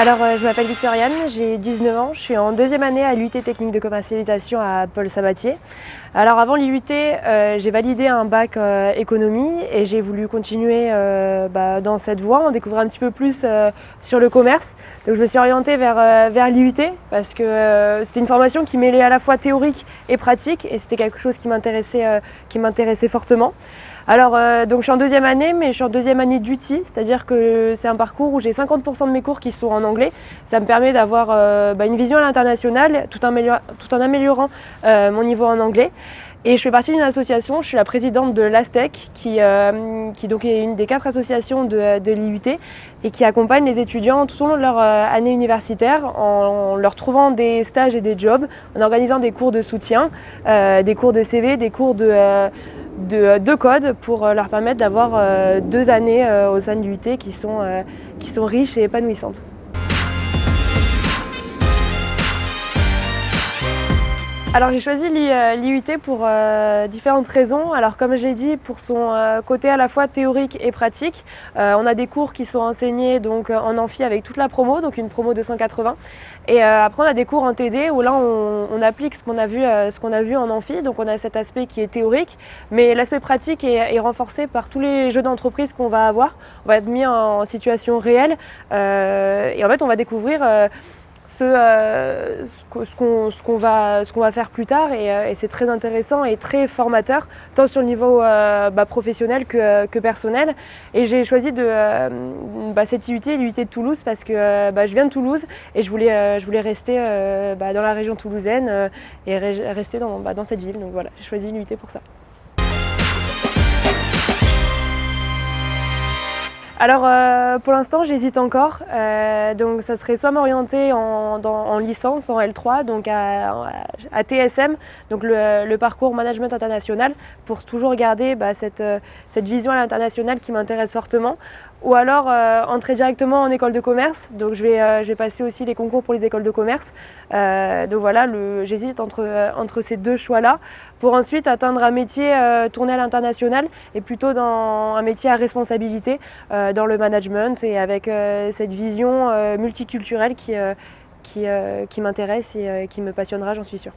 Alors, euh, je m'appelle Victoriane, j'ai 19 ans, je suis en deuxième année à l'UT technique de commercialisation à Paul Sabatier. Alors avant l'UT, euh, j'ai validé un bac euh, économie et j'ai voulu continuer bah, dans cette voie, en découvrir un petit peu plus sur le commerce. Donc je me suis orientée vers, vers l'IUT parce que c'était une formation qui mêlait à la fois théorique et pratique et c'était quelque chose qui m'intéressait fortement. Alors, euh, donc je suis en deuxième année, mais je suis en deuxième année d'UTI, c'est-à-dire que c'est un parcours où j'ai 50% de mes cours qui sont en anglais. Ça me permet d'avoir euh, bah, une vision à l'international tout, en améliorant euh, mon niveau en anglais. Et je fais partie d'une association, je suis la présidente de l'ASTEC, qui, qui donc est une des quatre associations de, de l'IUT et qui accompagne les étudiants tout au long de leur année universitaire en, leur trouvant des stages et des jobs, en organisant des cours de soutien, des cours de CV, des cours de de, deux codes pour euh, leur permettre d'avoir euh, deux années euh, au sein de l'UT qui sont riches et épanouissantes. Alors j'ai choisi l'IUT pour différentes raisons. Alors comme j'ai dit, pour son côté à la fois théorique et pratique, on a des cours qui sont enseignés donc en amphi avec toute la promo, donc une promo de 180. Et après on a des cours en TD où là on, applique ce qu'on a, vu, ce qu'on a vu en amphi, donc on a cet aspect qui est théorique, mais l'aspect pratique est, renforcé par tous les jeux d'entreprise qu'on va avoir. On va être mis en situation réelle et en fait on va découvrir ce, euh, ce qu'on va, va, faire plus tard. Euh, et, c'est très intéressant et très formateur tant sur le niveau euh, bah, professionnel que, que, personnel. Et j'ai choisi de, bah, cette IUT, l'IUT de Toulouse parce que bah, je viens de Toulouse et je voulais, je voulais rester dans la région toulousaine et rester dans, dans cette ville. Donc voilà j'ai choisi l'IUT pour ça. Alors euh, pour l'instant j'hésite encore, euh, donc ça serait soit m'orienter en, licence, en L3, donc à, TSM, donc le, parcours management international, pour toujours garder bah, cette, cette vision à l'international qui m'intéresse fortement, ou alors euh, entrer directement en école de commerce, donc je vais, je vais passer aussi les concours pour les écoles de commerce, donc voilà, j'hésite entre, entre ces deux choix-là, pour ensuite atteindre un métier tourné à l'international et plutôt dans un métier à responsabilité, euh, dans le management et avec euh, cette vision euh, multiculturelle qui, qui, qui m'intéresse et qui me passionnera, j'en suis sûre.